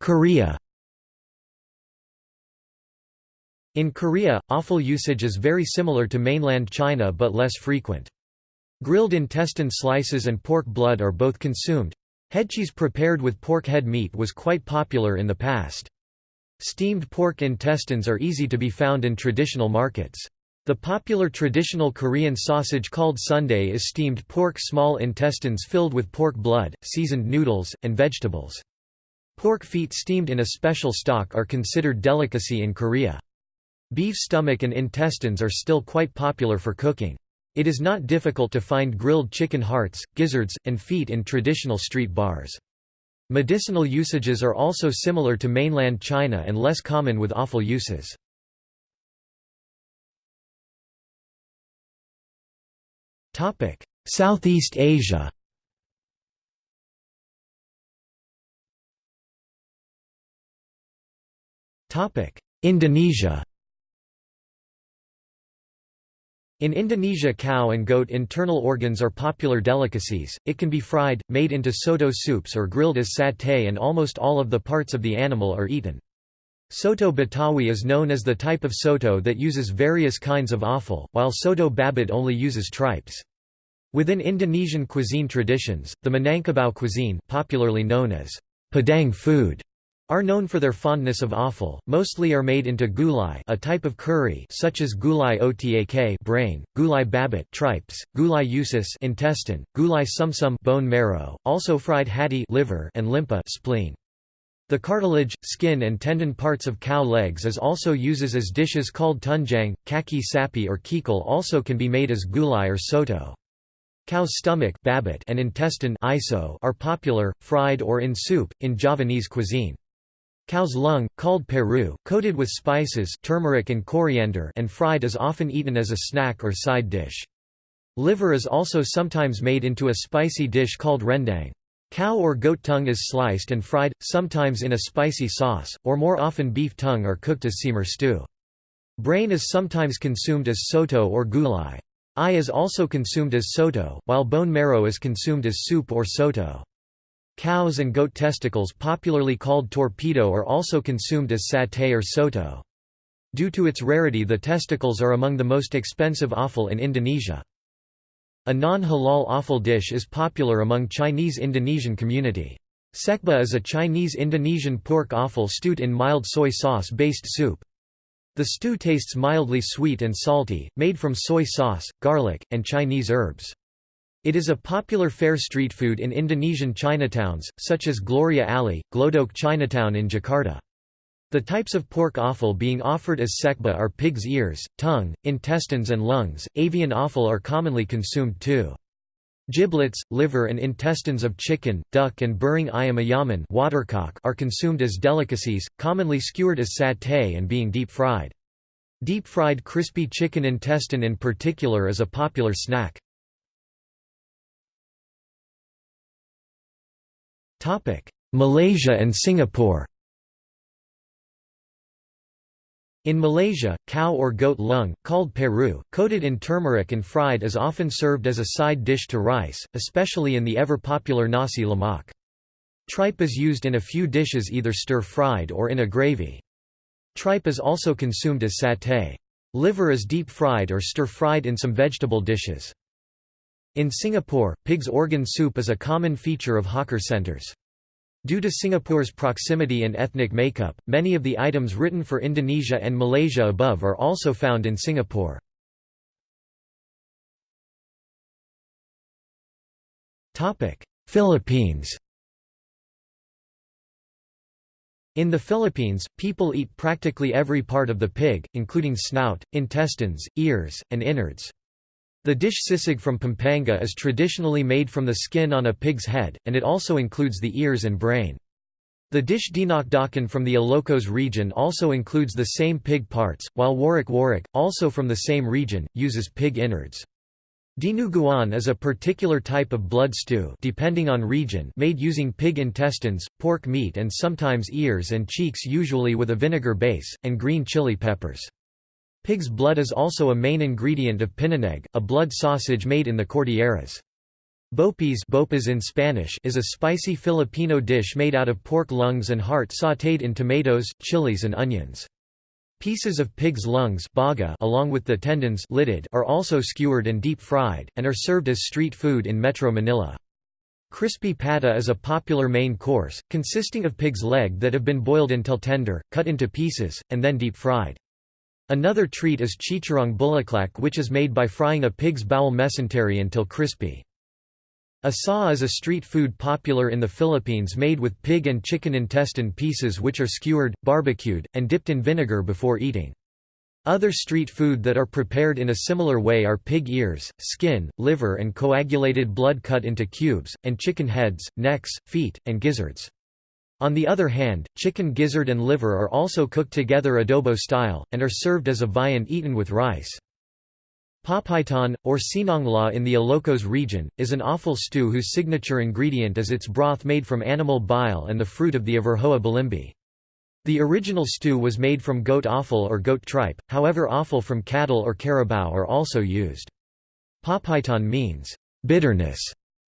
Korea In Korea, offal usage is very similar to mainland China but less frequent. Grilled intestine slices and pork blood are both consumed. Headcheese prepared with pork head meat was quite popular in the past. Steamed pork intestines are easy to be found in traditional markets. The popular traditional Korean sausage called sundae is steamed pork small intestines filled with pork blood, seasoned noodles, and vegetables. Pork feet steamed in a special stock are considered delicacy in Korea. Beef stomach and intestines are still quite popular for cooking. It is not difficult to find grilled chicken hearts, gizzards, and feet in traditional street bars. Medicinal usages are also similar to mainland China and less common with offal uses. Southeast Asia Indonesia In Indonesia cow and goat internal organs are popular delicacies, it can be fried, made into soto soups or grilled as satay and almost all of the parts of the animal are eaten. Soto Betawi is known as the type of soto that uses various kinds of offal, while soto babat only uses tripes. Within Indonesian cuisine traditions, the Minangkabau cuisine popularly known as Padang food are known for their fondness of offal, mostly are made into gulai a type of curry such as gulai otak brain, gulai babat tripes, gulai usus intestine, gulai sumsum bone marrow, also fried hati liver and limpa spleen. The cartilage, skin and tendon parts of cow legs is also uses as dishes called tunjang, kaki sapi or kikil also can be made as gulai or soto. Cow's stomach and intestine are popular, fried or in soup, in Javanese cuisine. Cow's lung, called peru, coated with spices turmeric and coriander and fried is often eaten as a snack or side dish. Liver is also sometimes made into a spicy dish called rendang. Cow or goat tongue is sliced and fried, sometimes in a spicy sauce, or more often beef tongue are cooked as simmer stew. Brain is sometimes consumed as soto or gulai. Eye is also consumed as soto, while bone marrow is consumed as soup or soto. Cows and goat testicles popularly called torpedo are also consumed as satay or soto. Due to its rarity the testicles are among the most expensive offal in Indonesia. A non-halal offal dish is popular among Chinese Indonesian community. Sekba is a Chinese-Indonesian pork offal stewed in mild soy sauce-based soup. The stew tastes mildly sweet and salty, made from soy sauce, garlic, and Chinese herbs. It is a popular fair street food in Indonesian Chinatowns, such as Gloria Alley, Glodok Chinatown in Jakarta. The types of pork offal being offered as sekba are pig's ears, tongue, intestines and lungs. Avian offal are commonly consumed too. Giblets, liver and intestines of chicken, duck and burung ayam ayaman watercock are consumed as delicacies, commonly skewered as satay and being deep-fried. Deep-fried crispy chicken intestine in particular is a popular snack. Malaysia and Singapore In Malaysia, cow or goat lung, called peru, coated in turmeric and fried is often served as a side dish to rice, especially in the ever-popular nasi lemak. Tripe is used in a few dishes either stir-fried or in a gravy. Tripe is also consumed as satay. Liver is deep-fried or stir-fried in some vegetable dishes. In Singapore, pig's organ soup is a common feature of hawker centres. Due to Singapore's proximity and ethnic makeup, many of the items written for Indonesia and Malaysia above are also found in Singapore. Philippines In the Philippines, people eat practically every part of the pig, including snout, intestines, ears, and innards. The dish sisig from Pampanga is traditionally made from the skin on a pig's head, and it also includes the ears and brain. The dish dinakdakan from the Ilocos region also includes the same pig parts, while warak warak, also from the same region, uses pig innards. Dinuguan is a particular type of blood stew depending on region made using pig intestines, pork meat and sometimes ears and cheeks usually with a vinegar base, and green chili peppers. Pig's blood is also a main ingredient of pinuneg, a blood sausage made in the Cordilleras. Bopis bopas in Spanish is a spicy Filipino dish made out of pork lungs and heart sautéed in tomatoes, chilies and onions. Pieces of pig's lungs baga along with the tendons litid are also skewered and deep-fried, and are served as street food in Metro Manila. Crispy pata is a popular main course, consisting of pig's leg that have been boiled until tender, cut into pieces, and then deep-fried. Another treat is chicharrong bulaklak which is made by frying a pig's bowel mesentery until crispy. Asa is a street food popular in the Philippines made with pig and chicken intestine pieces which are skewered, barbecued, and dipped in vinegar before eating. Other street food that are prepared in a similar way are pig ears, skin, liver and coagulated blood cut into cubes, and chicken heads, necks, feet, and gizzards. On the other hand, chicken gizzard and liver are also cooked together adobo style, and are served as a viand eaten with rice. Papaitan, or sinanglao in the Ilocos region, is an offal stew whose signature ingredient is its broth made from animal bile and the fruit of the Averrhoa bilimbi. The original stew was made from goat offal or goat tripe, however offal from cattle or carabao are also used. Papaitan means, bitterness,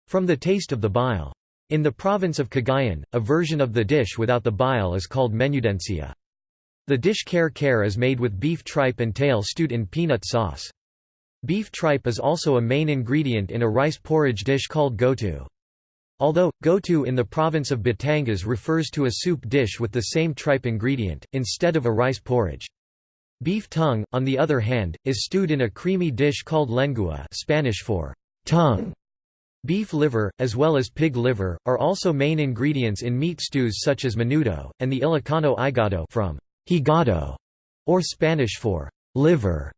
from the taste of the bile. In the province of Cagayan, a version of the dish without the bile is called menudencia. The dish kare kare is made with beef tripe and tail stewed in peanut sauce. Beef tripe is also a main ingredient in a rice porridge dish called gotu. Although, gotu in the province of Batangas refers to a soup dish with the same tripe ingredient, instead of a rice porridge. Beef tongue, on the other hand, is stewed in a creamy dish called lengua Spanish for tongue. Beef liver, as well as pig liver, are also main ingredients in meat stews such as menudo, and the Ilocano higado from higado, or Spanish for liver.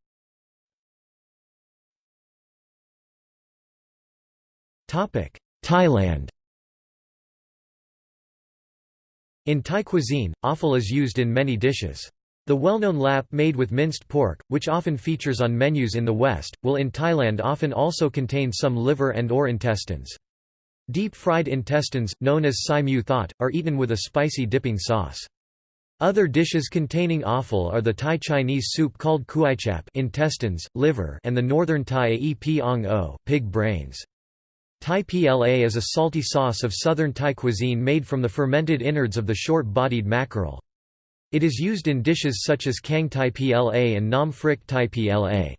Thailand In Thai cuisine, offal is used in many dishes. The well-known lap made with minced pork, which often features on menus in the West, will in Thailand often also contain some liver and or intestines. Deep-fried intestines, known as sai mu thot, are eaten with a spicy dipping sauce. Other dishes containing offal are the Thai Chinese soup called kuaichap intestines, liver and the northern Thai ae ong o pig brains. Tai pla is a salty sauce of southern Thai cuisine made from the fermented innards of the short-bodied mackerel. It is used in dishes such as Kang Tai Pla and Nam Phrik Tai Pla.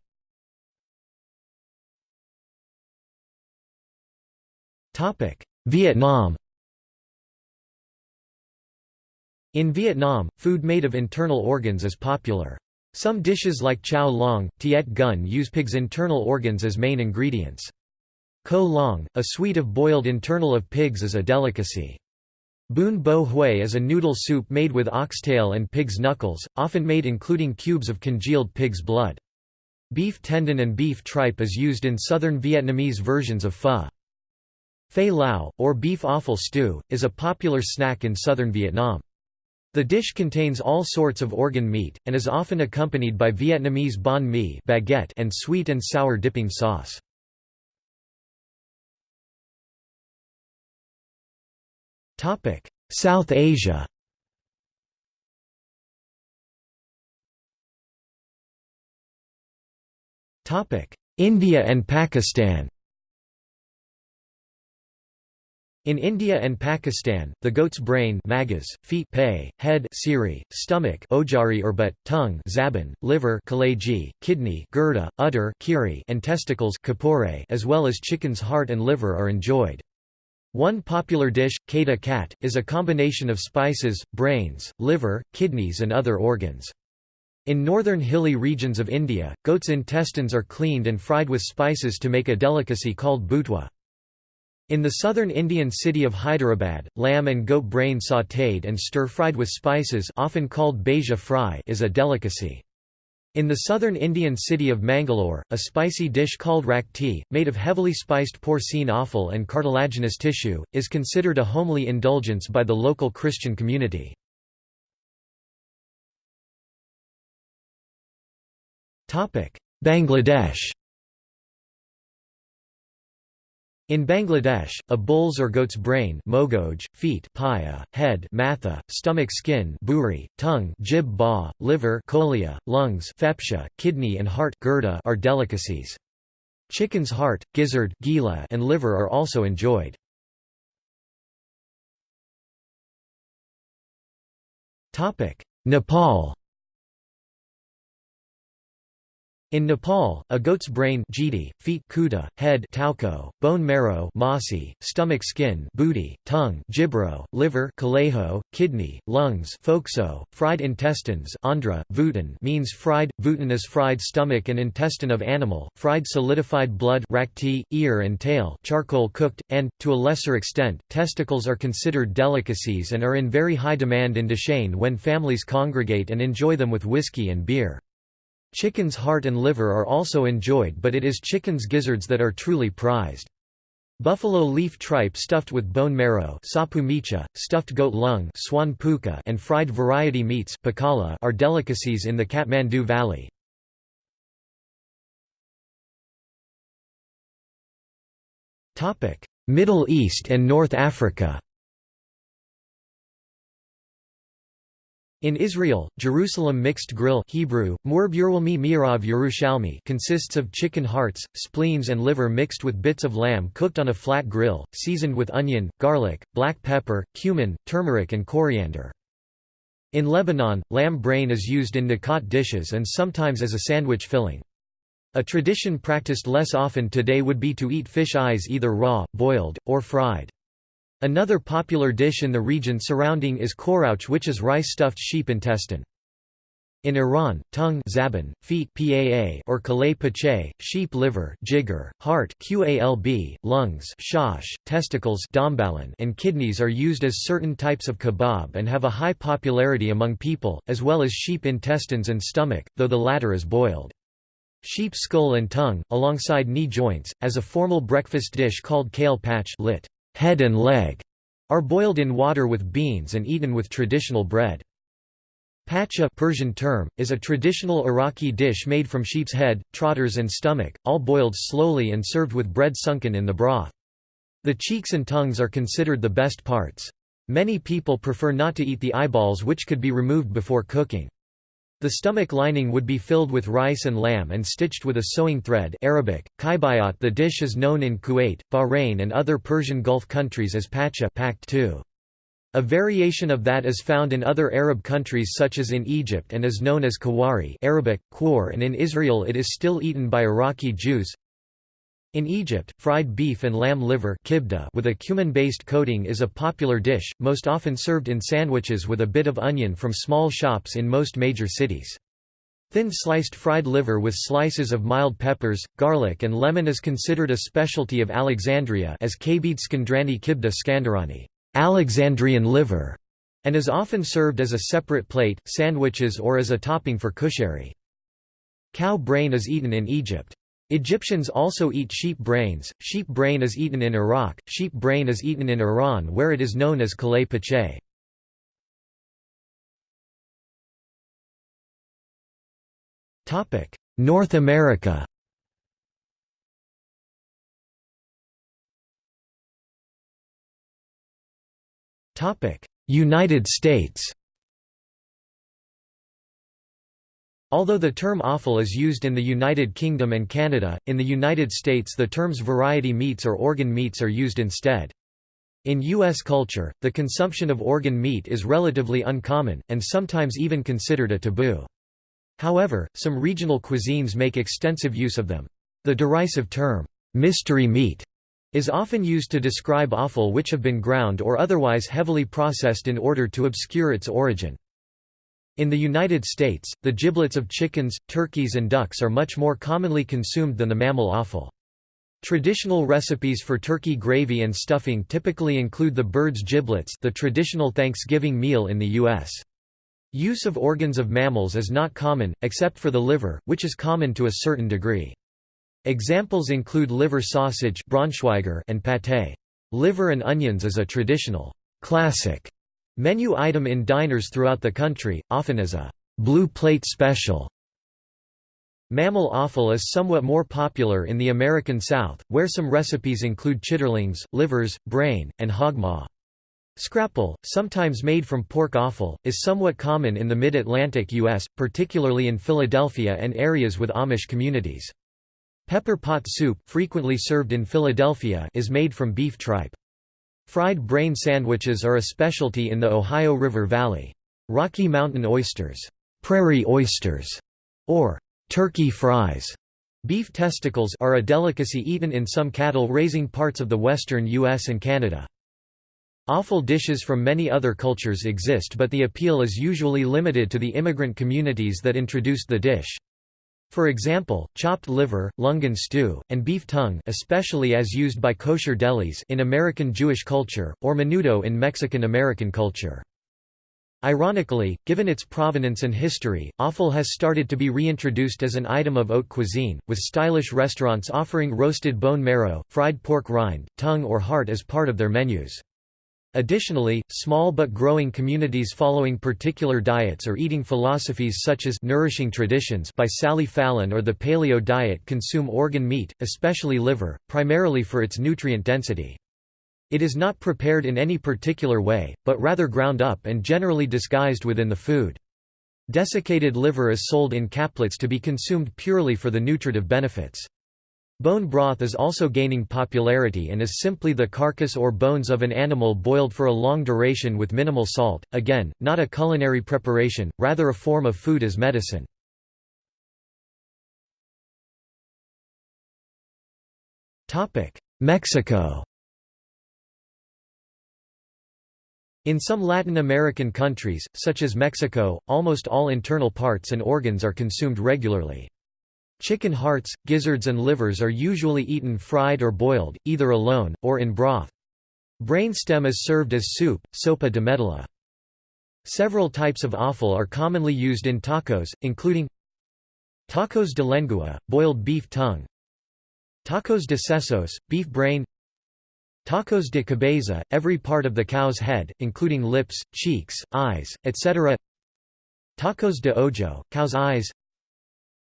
Vietnam In Vietnam, food made of internal organs is popular. Some dishes like chow long, tiet gun use pig's internal organs as main ingredients. Co long, a suite of boiled internal of pigs is a delicacy. Bun bo hui is a noodle soup made with oxtail and pig's knuckles, often made including cubes of congealed pig's blood. Beef tendon and beef tripe is used in southern Vietnamese versions of pho. Phai lao, or beef offal stew, is a popular snack in southern Vietnam. The dish contains all sorts of organ meat, and is often accompanied by Vietnamese banh mi baguette and sweet and sour dipping sauce. Topic: South Asia. Topic: India and Pakistan. In India and Pakistan, the goat's brain magas, feet pay, head siri, stomach ojari or butt, tongue zaban, liver kaleji, kidney gurda, udder kiri, and testicles kapore, as well as chicken's heart and liver are enjoyed. One popular dish, kata kat, is a combination of spices, brains, liver, kidneys and other organs. In northern hilly regions of India, goat's intestines are cleaned and fried with spices to make a delicacy called butwa. In the southern Indian city of Hyderabad, lamb and goat brain sautéed and stir-fried with spices often called bheja fry is a delicacy. In the southern Indian city of Mangalore, a spicy dish called rakti, made of heavily spiced porcine offal and cartilaginous tissue, is considered a homely indulgence by the local Christian community. Bangladesh In Bangladesh, a bull's or goat's brain mogoj, feet paya, head matha, stomach skin buri, tongue jib ba, liver kolia, lungs fepsha, kidney and heart gurda are delicacies. Chicken's heart, gizzard gila, and liver are also enjoyed. Nepal In Nepal, a goat's brain jidi, feet kuda, head tauko, bone marrow masi, stomach skin booty, tongue jibro, liver kaleho, kidney, lungs fokso, fried intestines andhra, vutan means fried, vutan is fried stomach and intestine of animal, fried solidified blood rakti, ear and tail charcoal cooked, and, to a lesser extent, testicles are considered delicacies and are in very high demand in Dashain when families congregate and enjoy them with whiskey and beer. Chicken's heart and liver are also enjoyed but it is chicken's gizzards that are truly prized. Buffalo leaf tripe stuffed with bone marrow stuffed goat lung swan puka, and fried variety meats pakala are delicacies in the Kathmandu Valley. Middle East and North Africa In Israel, Jerusalem mixed grill Hebrew, Yerushalmi consists of chicken hearts, spleens and liver mixed with bits of lamb cooked on a flat grill, seasoned with onion, garlic, black pepper, cumin, turmeric and coriander. In Lebanon, lamb brain is used in nakat dishes and sometimes as a sandwich filling. A tradition practiced less often today would be to eat fish eyes either raw, boiled, or fried. Another popular dish in the region surrounding is korouch which is rice-stuffed sheep intestine. In Iran, tongue zaban, feet paa or kalay pache, sheep liver jigger, heart qalb, lungs shash, testicles and kidneys are used as certain types of kebab and have a high popularity among people, as well as sheep intestines and stomach, though the latter is boiled. Sheep skull and tongue, alongside knee joints, as a formal breakfast dish called kale patch lit head and leg, are boiled in water with beans and eaten with traditional bread. Pacha Persian term, is a traditional Iraqi dish made from sheep's head, trotters and stomach, all boiled slowly and served with bread sunken in the broth. The cheeks and tongues are considered the best parts. Many people prefer not to eat the eyeballs which could be removed before cooking. The stomach lining would be filled with rice and lamb and stitched with a sewing thread Arabic, kaibayat The dish is known in Kuwait, Bahrain and other Persian Gulf countries as pacha too. A variation of that is found in other Arab countries such as in Egypt and is known as kawari Arabic, kwar and in Israel it is still eaten by Iraqi Jews. In Egypt, fried beef and lamb liver with a cumin-based coating is a popular dish, most often served in sandwiches with a bit of onion from small shops in most major cities. Thin sliced fried liver with slices of mild peppers, garlic and lemon is considered a specialty of Alexandria as kabid skandrani kibda skandarani Alexandrian liver", and is often served as a separate plate, sandwiches or as a topping for kushari. Cow brain is eaten in Egypt. Egyptians also eat sheep brains. Sheep brain is eaten in Iraq, sheep brain is eaten in Iran where it is known as kalay pache. North America United States Although the term offal is used in the United Kingdom and Canada, in the United States the terms variety meats or organ meats are used instead. In U.S. culture, the consumption of organ meat is relatively uncommon, and sometimes even considered a taboo. However, some regional cuisines make extensive use of them. The derisive term, mystery meat, is often used to describe offal which have been ground or otherwise heavily processed in order to obscure its origin. In the United States, the giblets of chickens, turkeys and ducks are much more commonly consumed than the mammal offal. Traditional recipes for turkey gravy and stuffing typically include the bird's giblets the traditional Thanksgiving meal in the U.S. Use of organs of mammals is not common, except for the liver, which is common to a certain degree. Examples include liver sausage and pâté. Liver and onions is a traditional classic menu item in diners throughout the country, often as a blue plate special. Mammal offal is somewhat more popular in the American South, where some recipes include chitterlings, livers, brain, and hog maw. Scrapple, sometimes made from pork offal, is somewhat common in the mid-Atlantic U.S., particularly in Philadelphia and areas with Amish communities. Pepper pot soup, frequently served in Philadelphia is made from beef tripe. Fried brain sandwiches are a specialty in the Ohio River Valley. Rocky Mountain oysters, prairie oysters, or turkey fries, beef testicles are a delicacy eaten in some cattle-raising parts of the western U.S. and Canada. Offal dishes from many other cultures exist but the appeal is usually limited to the immigrant communities that introduced the dish. For example, chopped liver, lungen stew, and beef tongue especially as used by kosher delis in American Jewish culture, or menudo in Mexican-American culture. Ironically, given its provenance and history, offal has started to be reintroduced as an item of haute cuisine, with stylish restaurants offering roasted bone marrow, fried pork rind, tongue or heart as part of their menus. Additionally, small but growing communities following particular diets or eating philosophies such as Nourishing Traditions by Sally Fallon or the Paleo diet consume organ meat, especially liver, primarily for its nutrient density. It is not prepared in any particular way, but rather ground up and generally disguised within the food. Desiccated liver is sold in caplets to be consumed purely for the nutritive benefits. Bone broth is also gaining popularity and is simply the carcass or bones of an animal boiled for a long duration with minimal salt, again, not a culinary preparation, rather a form of food as medicine. Mexico In some Latin American countries, such as Mexico, almost all internal parts and organs are consumed regularly. Chicken hearts, gizzards and livers are usually eaten fried or boiled, either alone, or in broth. Brainstem is served as soup, sopa de medalla. Several types of offal are commonly used in tacos, including Tacos de lengua, boiled beef tongue Tacos de sesos, beef brain Tacos de cabeza, every part of the cow's head, including lips, cheeks, eyes, etc. Tacos de ojo, cow's eyes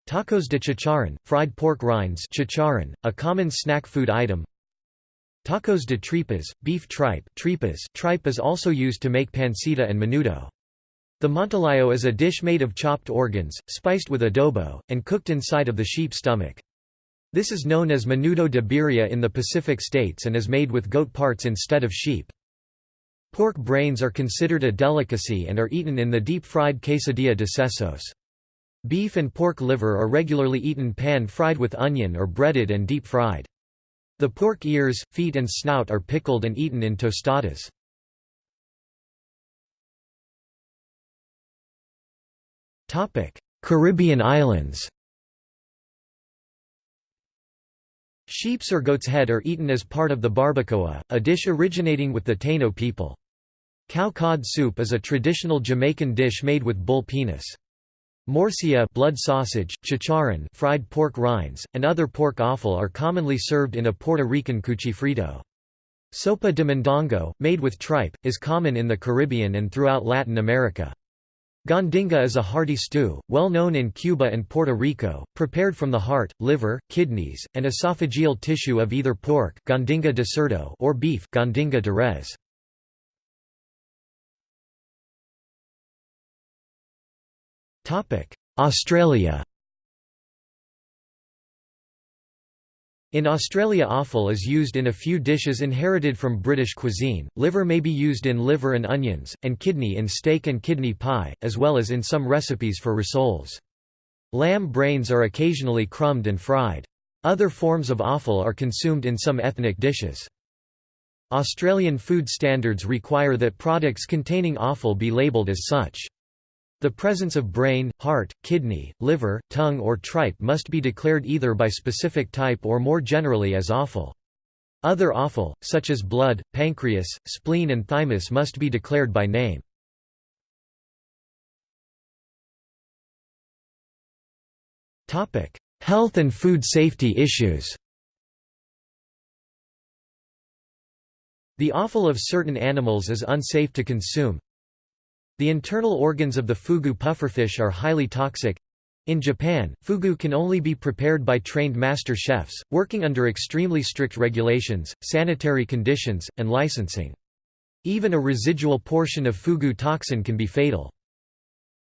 Tacos de chicharrón, fried pork rinds chicharrón, a common snack food item Tacos de tripas, beef tripe tripas tripe is also used to make pancita and menudo. The montalayo is a dish made of chopped organs, spiced with adobo, and cooked inside of the sheep stomach. This is known as menudo de birria in the Pacific states and is made with goat parts instead of sheep. Pork brains are considered a delicacy and are eaten in the deep-fried quesadilla de sesos. Beef and pork liver are regularly eaten pan-fried with onion or breaded and deep-fried. The pork ears, feet and snout are pickled and eaten in tostadas. Caribbean islands Sheep's or goat's head are eaten as part of the barbacoa, a dish originating with the Taino people. Cow cod soup is a traditional Jamaican dish made with bull penis. Morcilla blood sausage, chicharrón fried pork rinds, and other pork offal are commonly served in a Puerto Rican cuchifrito. Sopa de mondongo, made with tripe, is common in the Caribbean and throughout Latin America. Gondinga is a hearty stew, well known in Cuba and Puerto Rico, prepared from the heart, liver, kidneys, and esophageal tissue of either pork gondinga de cerdo or beef gondinga de res. Australia. In Australia offal is used in a few dishes inherited from British cuisine, liver may be used in liver and onions, and kidney in steak and kidney pie, as well as in some recipes for rissoles. Lamb brains are occasionally crumbed and fried. Other forms of offal are consumed in some ethnic dishes. Australian food standards require that products containing offal be labelled as such. The presence of brain, heart, kidney, liver, tongue or tripe must be declared either by specific type or more generally as offal. Other offal, such as blood, pancreas, spleen and thymus must be declared by name. Health and food safety issues The offal of certain animals is unsafe to consume, the internal organs of the fugu pufferfish are highly toxic. In Japan, fugu can only be prepared by trained master chefs, working under extremely strict regulations, sanitary conditions, and licensing. Even a residual portion of fugu toxin can be fatal.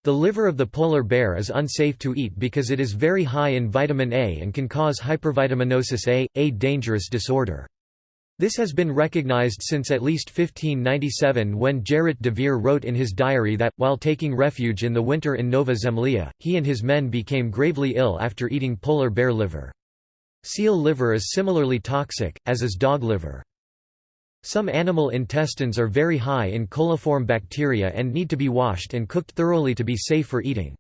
The liver of the polar bear is unsafe to eat because it is very high in vitamin A and can cause hypervitaminosis A, a dangerous disorder. This has been recognized since at least 1597 when Gerrit de Veer wrote in his diary that, while taking refuge in the winter in Nova Zemlya, he and his men became gravely ill after eating polar bear liver. Seal liver is similarly toxic, as is dog liver. Some animal intestines are very high in coliform bacteria and need to be washed and cooked thoroughly to be safe for eating.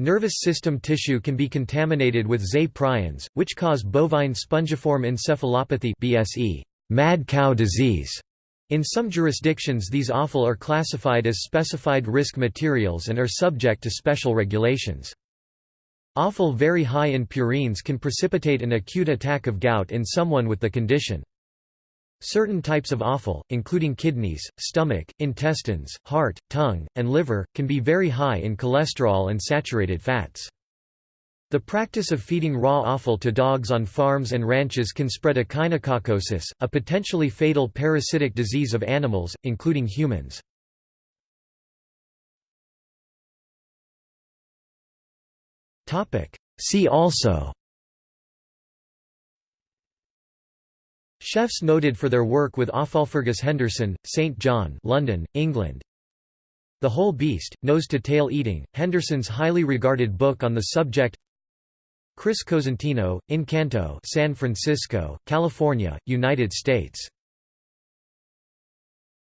Nervous system tissue can be contaminated with Zay prions, which cause bovine spongiform encephalopathy BSE, mad cow disease. In some jurisdictions these offal are classified as specified risk materials and are subject to special regulations. Offal very high in purines can precipitate an acute attack of gout in someone with the condition. Certain types of offal, including kidneys, stomach, intestines, heart, tongue, and liver, can be very high in cholesterol and saturated fats. The practice of feeding raw offal to dogs on farms and ranches can spread echinococcosis, a potentially fatal parasitic disease of animals, including humans. See also Chefs noted for their work with Offal Fergus Henderson, St John London, England. The Whole Beast, Nose-to-Tail Eating, Henderson's highly regarded book on the subject. Chris Cosentino, Incanto San Francisco, California, United States